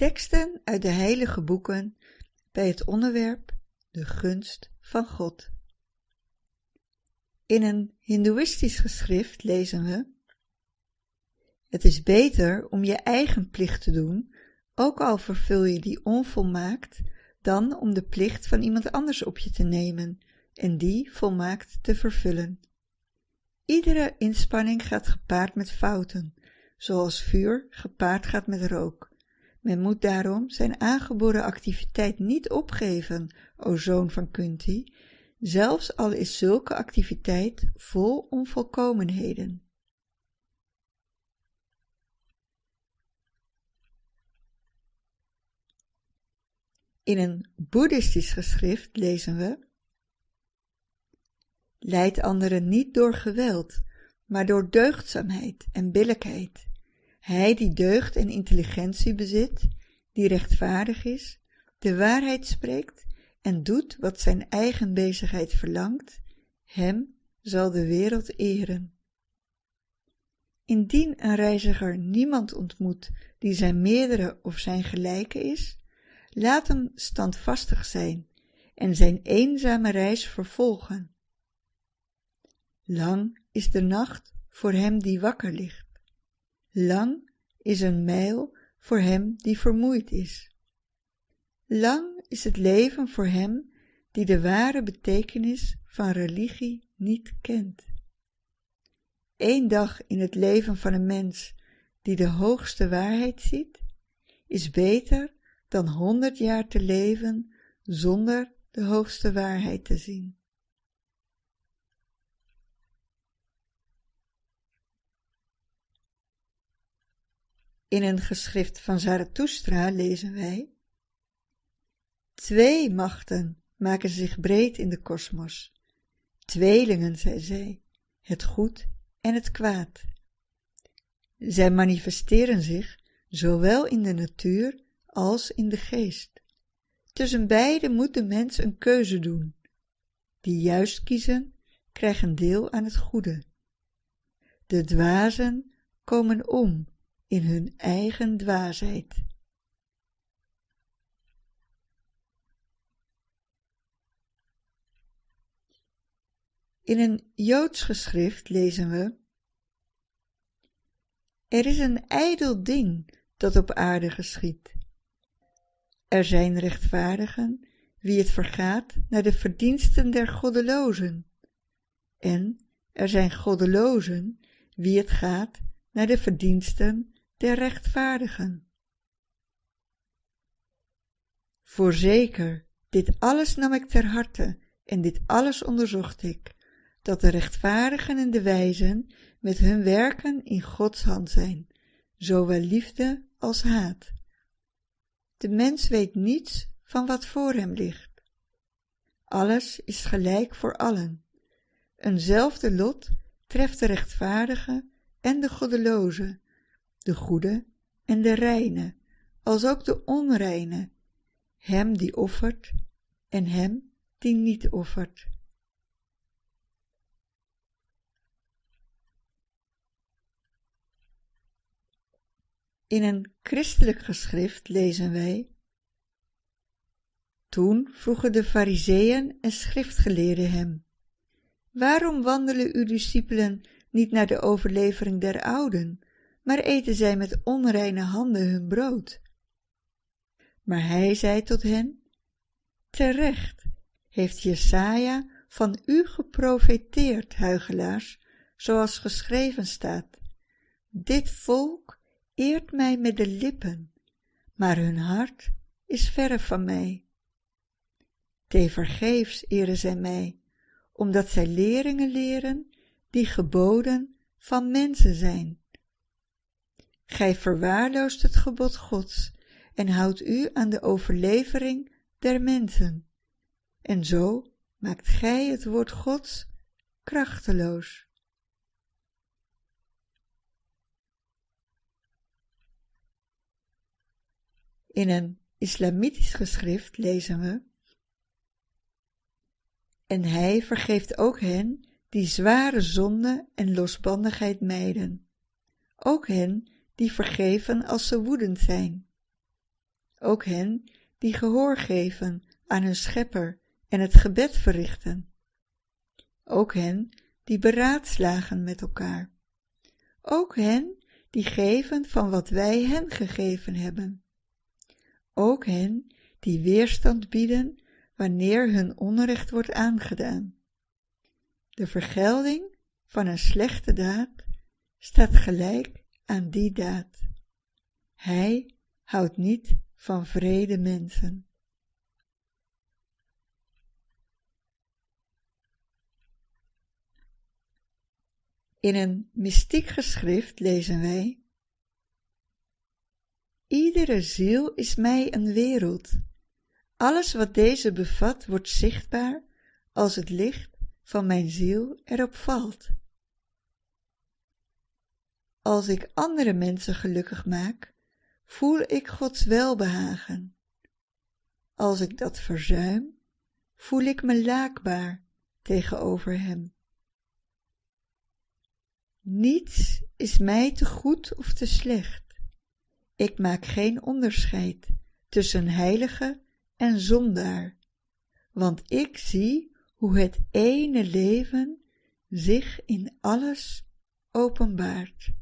Teksten uit de heilige boeken bij het onderwerp de gunst van God. In een hindoeïstisch geschrift lezen we Het is beter om je eigen plicht te doen, ook al vervul je die onvolmaakt, dan om de plicht van iemand anders op je te nemen en die volmaakt te vervullen. Iedere inspanning gaat gepaard met fouten, zoals vuur gepaard gaat met rook. Men moet daarom zijn aangeboren activiteit niet opgeven, o zoon van Kunti, zelfs al is zulke activiteit vol onvolkomenheden. In een boeddhistisch geschrift lezen we Leid anderen niet door geweld, maar door deugdzaamheid en billijkheid. Hij die deugd en intelligentie bezit, die rechtvaardig is, de waarheid spreekt en doet wat zijn eigen bezigheid verlangt, hem zal de wereld eren. Indien een reiziger niemand ontmoet die zijn meerdere of zijn gelijke is, laat hem standvastig zijn en zijn eenzame reis vervolgen. Lang is de nacht voor hem die wakker ligt. Lang is een mijl voor hem die vermoeid is. Lang is het leven voor hem die de ware betekenis van religie niet kent. Eén dag in het leven van een mens die de hoogste waarheid ziet, is beter dan honderd jaar te leven zonder de hoogste waarheid te zien. In een geschrift van Zarathustra lezen wij Twee machten maken zich breed in de kosmos. Tweelingen, zei zij, het goed en het kwaad. Zij manifesteren zich zowel in de natuur als in de geest. Tussen beide moet de mens een keuze doen. Die juist kiezen, krijgen deel aan het goede. De dwazen komen om in hun eigen dwaasheid. In een Joods geschrift lezen we Er is een ijdel ding dat op aarde geschiet. Er zijn rechtvaardigen wie het vergaat naar de verdiensten der goddelozen. En er zijn goddelozen wie het gaat naar de verdiensten der rechtvaardigen. Voorzeker, dit alles nam ik ter harte en dit alles onderzocht ik, dat de rechtvaardigen en de wijzen met hun werken in Gods hand zijn, zowel liefde als haat. De mens weet niets van wat voor hem ligt. Alles is gelijk voor allen. Eenzelfde lot treft de rechtvaardige en de goddeloze, de goede en de reine, als ook de onreine, hem die offert en hem die niet offert. In een christelijk geschrift lezen wij Toen vroegen de fariseeën en schriftgeleerden hem, Waarom wandelen uw discipelen niet naar de overlevering der ouden, maar eten zij met onreine handen hun brood. Maar hij zei tot hen, terecht heeft Jesaja van u geprofeteerd, huigelaars, zoals geschreven staat. Dit volk eert mij met de lippen, maar hun hart is verre van mij. Tevergeefs eren zij mij, omdat zij leringen leren die geboden van mensen zijn. Gij verwaarloost het gebod Gods en houdt u aan de overlevering der mensen. En zo maakt gij het woord Gods krachteloos. In een islamitisch geschrift lezen we En hij vergeeft ook hen die zware zonde en losbandigheid mijden, ook hen die vergeven als ze woedend zijn. ook hen die gehoor geven aan hun schepper en het gebed verrichten. Ook hen die beraadslagen met elkaar. Ook hen die geven van wat wij hen gegeven hebben. Ook hen die weerstand bieden wanneer hun onrecht wordt aangedaan. De vergelding van een slechte daad staat gelijk aan die daad. Hij houdt niet van vrede mensen. In een mystiek geschrift lezen wij Iedere ziel is mij een wereld. Alles wat deze bevat wordt zichtbaar als het licht van mijn ziel erop valt. Als ik andere mensen gelukkig maak, voel ik Gods welbehagen. Als ik dat verzuim, voel ik me laakbaar tegenover Hem. Niets is mij te goed of te slecht. Ik maak geen onderscheid tussen heilige en zondaar, want ik zie hoe het ene leven zich in alles openbaart.